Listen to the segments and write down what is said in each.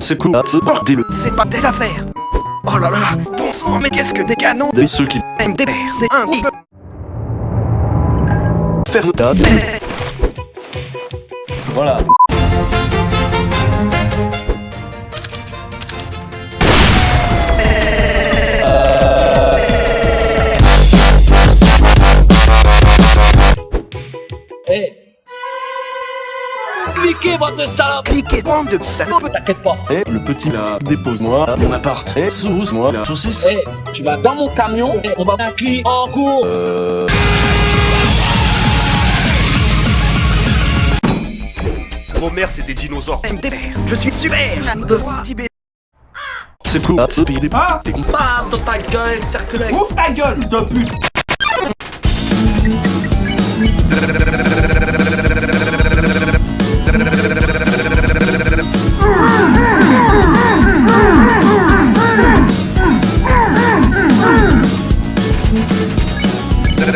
C'est quoi ce bordel C'est pas des affaires Oh là là Bon sang, mais qu'est-ce que des canons Des ceux qui aiment des mères, des un oui. faire le tas Voilà. Cliquez, bande de salopes Piquez, bande de salopes T'inquiète pas. Eh, le petit là, dépose-moi à mon appart. Eh, sourousse-moi la saucisse. Eh, tu vas dans mon camion et on va un en cours. Euh... Vos mères, c'est des dinosaures. mères. Je suis super fan de Tibet. C'est quoi ce pays des Ah T'es con. Bam dans ta gueule, circule avec. Ouvre ta gueule, de pute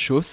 Chausse